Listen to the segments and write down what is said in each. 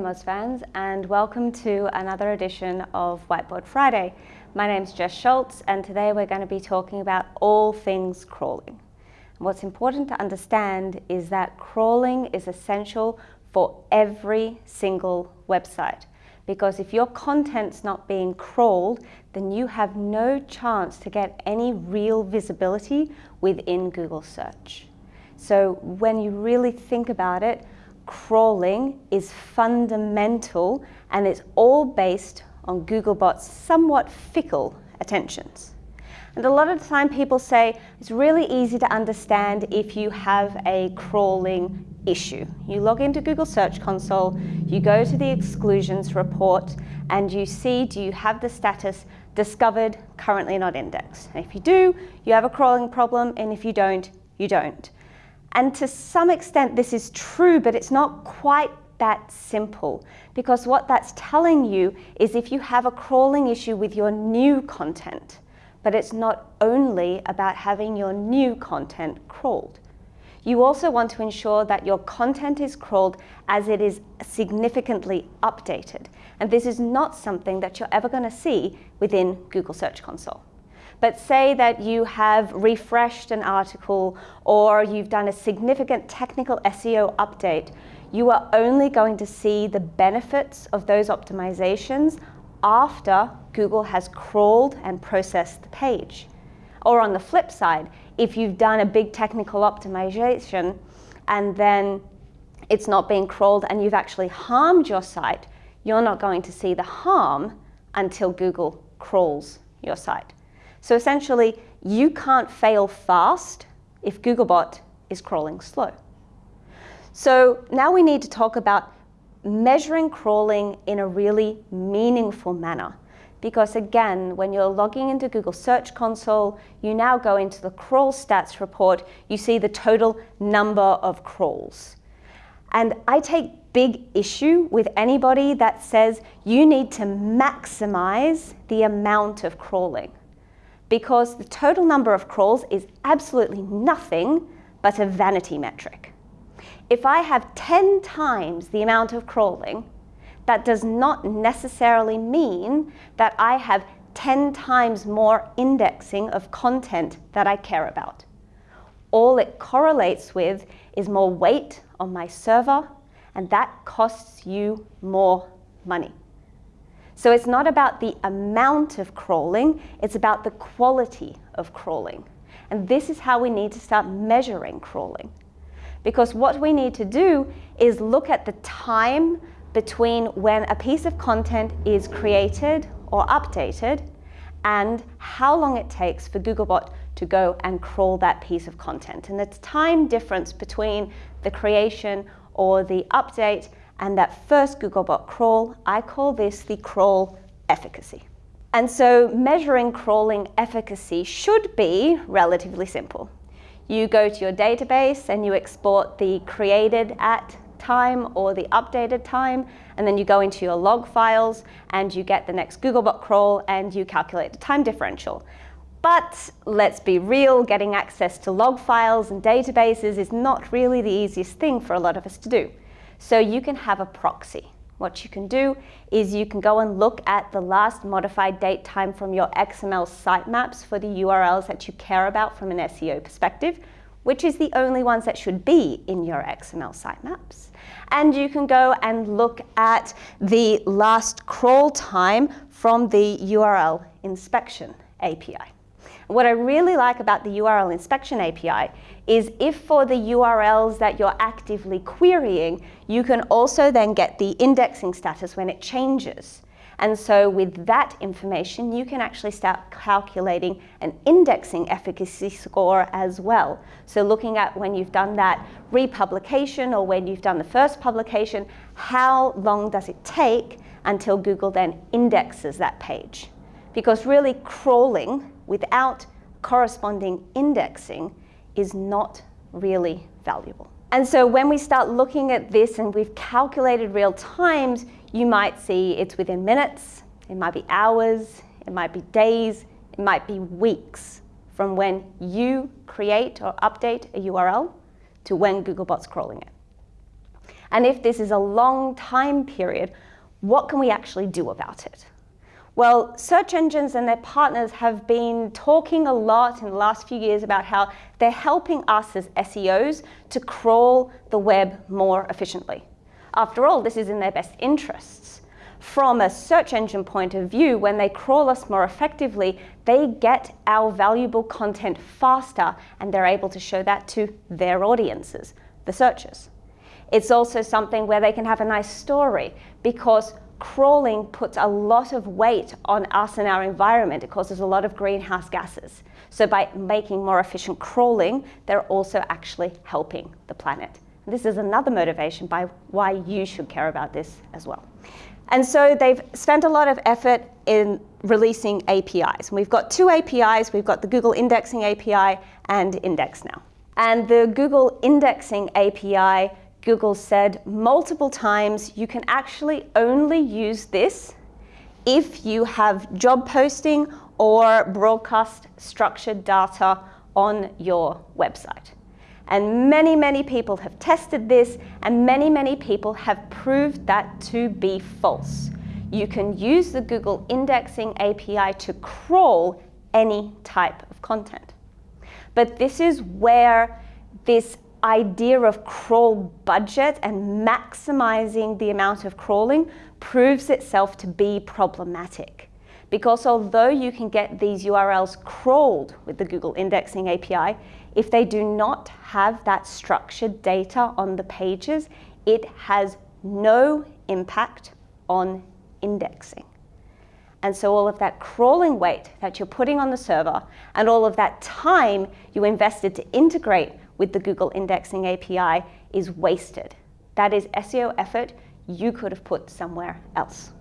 Moz fans and welcome to another edition of Whiteboard Friday. My name's Jes Scholz and today we're going to be talking about all things crawling. what's important to understand is that crawling is essential for every single website because if your content's not being crawled then you have no chance to get any real visibility within Google search. So when you really think about it, crawling is fundamental and it's all based on Googlebot's somewhat fickle attentions. And a lot of the time people say it's really easy to understand if you have a crawling issue. You log into Google Search Console, you go to the exclusions report, and you see do you have the status discovered, currently not indexed. And if you do, you have a crawling problem, and if you don't, you don't. And to some extent this is true, but it's not quite that simple because what that's telling you is if you have a crawling issue with your new content, but it's not only about having your new content crawled. You also want to ensure that your content is crawled as it is significantly updated. And this is not something that you're ever going to see within Google Search Console. But say that you have refreshed an article or you've done a significant technical SEO update, you are only going to see the benefits of those optimizations after Google has crawled and processed the page. Or on the flip side, if you've done a big technical optimization and then it's not being crawled and you've actually harmed your site, you're not going to see the harm until Google crawls your site. So essentially, you can't fail fast if Googlebot is crawling slow. So now we need to talk about measuring crawling in a really meaningful manner. Because again, when you're logging into Google Search Console, you now go into the crawl stats report, you see the total number of crawls. And I take big issue with anybody that says you need to maximize the amount of crawling because the total number of crawls is absolutely nothing but a vanity metric. If I have 10 times the amount of crawling, that does not necessarily mean that I have 10 times more indexing of content that I care about. All it correlates with is more weight on my server, and that costs you more money. So it's not about the amount of crawling, it's about the quality of crawling. And this is how we need to start measuring crawling. Because what we need to do is look at the time between when a piece of content is created or updated and how long it takes for Googlebot to go and crawl that piece of content. And the time difference between the creation or the update and that first Googlebot crawl, I call this the crawl efficacy. And so measuring crawling efficacy should be relatively simple. You go to your database and you export the created at time or the updated time, and then you go into your log files and you get the next Googlebot crawl and you calculate the time differential. But let's be real, getting access to log files and databases is not really the easiest thing for a lot of us to do. So you can have a proxy. What you can do is you can go and look at the last modified date time from your XML sitemaps for the URLs that you care about from an SEO perspective, which is the only ones that should be in your XML sitemaps. And you can go and look at the last crawl time from the URL inspection API. What I really like about the URL inspection API is if for the URLs that you're actively querying, you can also then get the indexing status when it changes. And so with that information, you can actually start calculating an indexing efficacy score as well. So looking at when you've done that republication or when you've done the first publication, how long does it take until Google then indexes that page? Because really crawling without corresponding indexing is not really valuable. And so when we start looking at this and we've calculated real times, you might see it's within minutes, it might be hours, it might be days, it might be weeks from when you create or update a URL to when Googlebot's crawling it. And if this is a long time period, what can we actually do about it? Well, search engines and their partners have been talking a lot in the last few years about how they're helping us as SEOs to crawl the web more efficiently. After all, this is in their best interests. From a search engine point of view, when they crawl us more effectively, they get our valuable content faster and they're able to show that to their audiences, the searchers. It's also something where they can have a nice story because crawling puts a lot of weight on us and our environment. It causes a lot of greenhouse gases. So by making more efficient crawling, they're also actually helping the planet. This is another motivation by why you should care about this as well. And so they've spent a lot of effort in releasing APIs. And we've got two APIs. We've got the Google Indexing API and Index now. And the Google Indexing API Google said multiple times you can actually only use this if you have job posting or broadcast structured data on your website. And many, many people have tested this, and many, many people have proved that to be false. You can use the Google Indexing API to crawl any type of content. But this is where this idea of crawl budget and maximizing the amount of crawling proves itself to be problematic. Because although you can get these URLs crawled with the Google Indexing API, if they do not have that structured data on the pages, it has no impact on indexing. And so all of that crawling weight that you're putting on the server and all of that time you invested to integrate with the Google Indexing API is wasted. That is SEO effort you could have put somewhere else.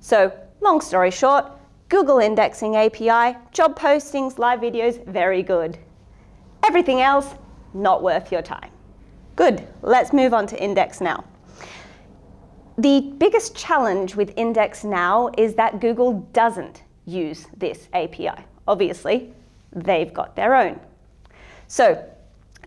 So long story short, Google Indexing API, job postings, live videos, very good. Everything else, not worth your time. Good, let's move on to Index Now. The biggest challenge with Index Now is that Google doesn't use this API. Obviously, they've got their own. So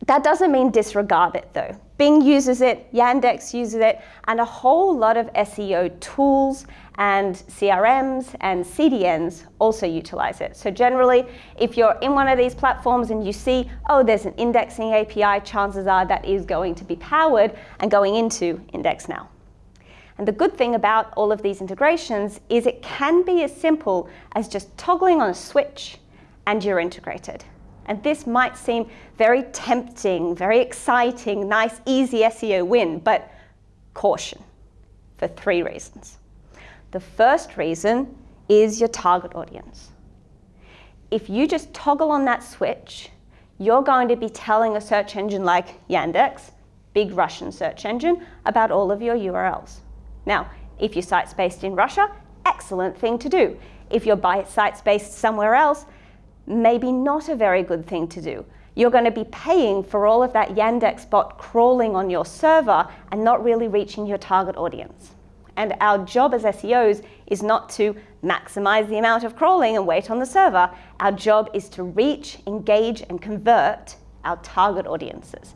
that doesn't mean disregard it though. Bing uses it, Yandex uses it, and a whole lot of SEO tools and CRMs and CDNs also utilize it. So generally, if you're in one of these platforms and you see, oh, there's an indexing API, chances are that is going to be powered and going into IndexNow. And the good thing about all of these integrations is it can be as simple as just toggling on a switch and you're integrated. And this might seem very tempting, very exciting, nice, easy SEO win, but caution for three reasons. The first reason is your target audience. If you just toggle on that switch, you're going to be telling a search engine like Yandex, big Russian search engine, about all of your URLs. Now, if your site's based in Russia, excellent thing to do. If your site's based somewhere else, maybe not a very good thing to do. You're going to be paying for all of that Yandex bot crawling on your server and not really reaching your target audience. And our job as SEOs is not to maximize the amount of crawling and weight on the server. Our job is to reach, engage, and convert our target audiences.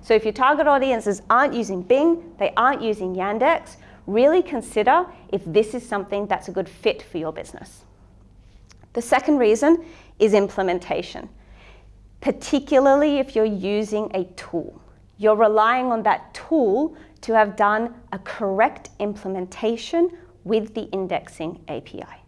So if your target audiences aren't using Bing, they aren't using Yandex, really consider if this is something that's a good fit for your business. The second reason is implementation, particularly if you're using a tool. You're relying on that tool to have done a correct implementation with the indexing API.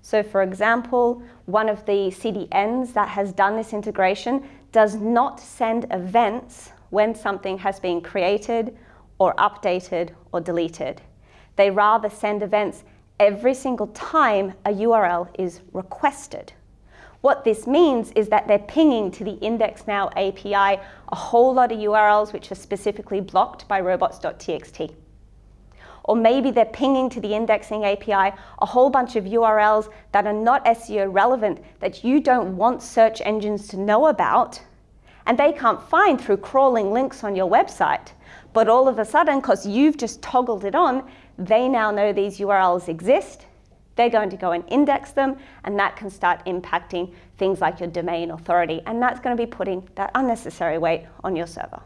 So for example, one of the CDNs that has done this integration does not send events when something has been created or updated or deleted. They rather send events every single time a URL is requested. What this means is that they're pinging to the IndexNow API a whole lot of URLs which are specifically blocked by robots.txt. Or maybe they're pinging to the indexing API a whole bunch of URLs that are not SEO relevant that you don't want search engines to know about, and they can't find through crawling links on your website. But all of a sudden, because you've just toggled it on, they now know these URLs exist they're going to go and index them, and that can start impacting things like your domain authority, and that's going to be putting that unnecessary weight on your server.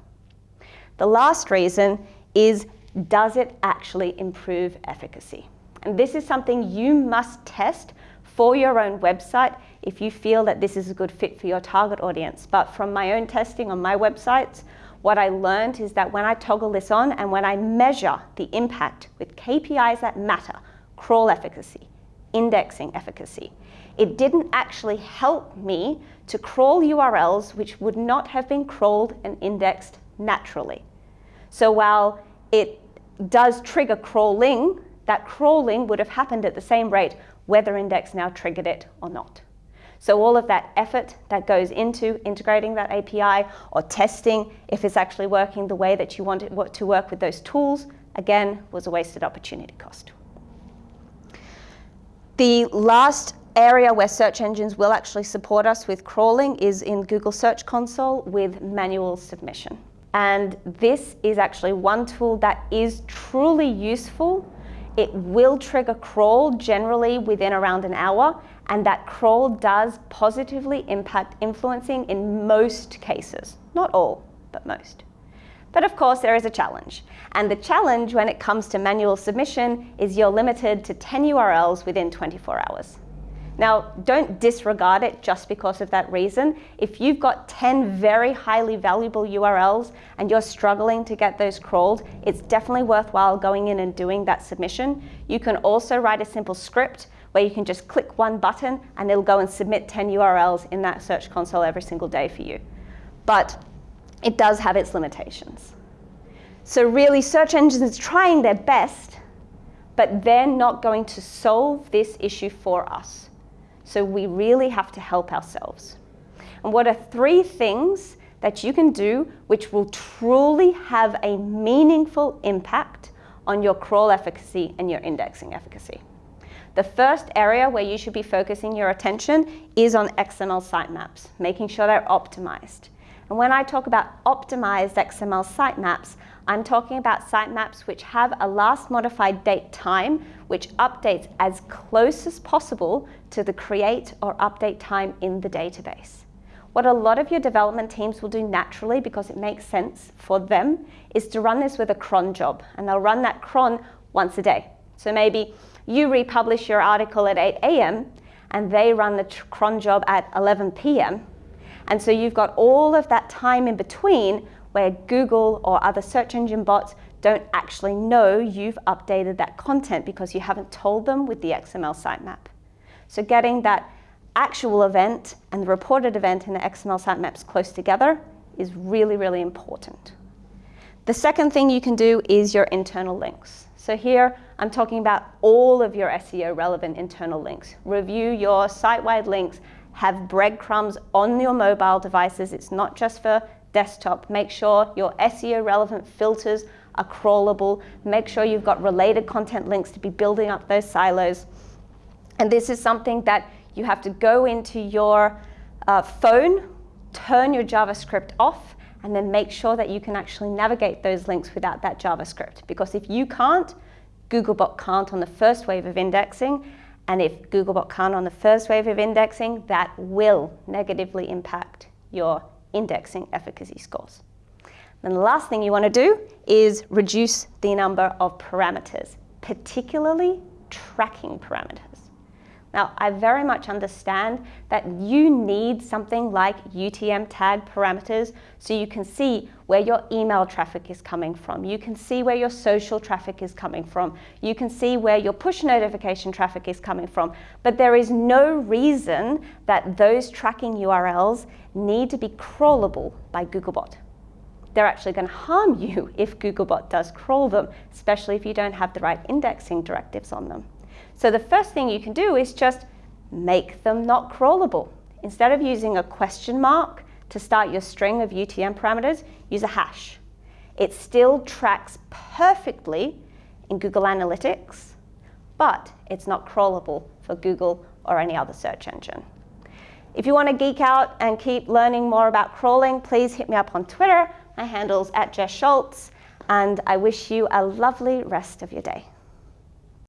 The last reason is does it actually improve efficacy? And this is something you must test for your own website if you feel that this is a good fit for your target audience. But from my own testing on my websites, what I learned is that when I toggle this on and when I measure the impact with KPIs that matter, crawl efficacy, indexing efficacy, it didn't actually help me to crawl URLs which would not have been crawled and indexed naturally. So while it does trigger crawling, that crawling would have happened at the same rate whether index now triggered it or not. So all of that effort that goes into integrating that API or testing if it's actually working the way that you want it to work with those tools, again, was a wasted opportunity cost. The last area where search engines will actually support us with crawling is in Google Search Console with manual submission. And this is actually one tool that is truly useful. It will trigger crawl generally within around an hour, and that crawl does positively impact influencing in most cases. Not all, but most. But of course, there is a challenge. And the challenge when it comes to manual submission is you're limited to 10 URLs within 24 hours. Now, don't disregard it just because of that reason. If you've got 10 very highly valuable URLs and you're struggling to get those crawled, it's definitely worthwhile going in and doing that submission. You can also write a simple script where you can just click one button and it'll go and submit 10 URLs in that Search Console every single day for you. But it does have its limitations. So really, search engines are trying their best, but they're not going to solve this issue for us. So we really have to help ourselves. And what are three things that you can do which will truly have a meaningful impact on your crawl efficacy and your indexing efficacy? The first area where you should be focusing your attention is on XML sitemaps, making sure they're optimized. And when I talk about optimized XML sitemaps, I'm talking about sitemaps which have a last modified date time, which updates as close as possible to the create or update time in the database. What a lot of your development teams will do naturally because it makes sense for them is to run this with a cron job and they'll run that cron once a day. So maybe you republish your article at 8 a.m. and they run the cron job at 11 p.m. And so you've got all of that time in between where Google or other search engine bots don't actually know you've updated that content because you haven't told them with the XML sitemap. So getting that actual event and the reported event in the XML sitemaps close together is really, really important. The second thing you can do is your internal links. So here I'm talking about all of your SEO relevant internal links. Review your site-wide links have breadcrumbs on your mobile devices. It's not just for desktop. Make sure your SEO relevant filters are crawlable. Make sure you've got related content links to be building up those silos. And this is something that you have to go into your uh, phone, turn your JavaScript off, and then make sure that you can actually navigate those links without that JavaScript. Because if you can't, Googlebot can't on the first wave of indexing, and if Googlebot can't on the first wave of indexing, that will negatively impact your indexing efficacy scores. And the last thing you want to do is reduce the number of parameters, particularly tracking parameters. Now, I very much understand that you need something like UTM tag parameters so you can see where your email traffic is coming from. You can see where your social traffic is coming from. You can see where your push notification traffic is coming from. But there is no reason that those tracking URLs need to be crawlable by Googlebot. They're actually going to harm you if Googlebot does crawl them, especially if you don't have the right indexing directives on them. So the first thing you can do is just make them not crawlable. Instead of using a question mark to start your string of UTM parameters, use a hash. It still tracks perfectly in Google Analytics, but it's not crawlable for Google or any other search engine. If you want to geek out and keep learning more about crawling, please hit me up on Twitter. My handle's at Jes Scholz, and I wish you a lovely rest of your day.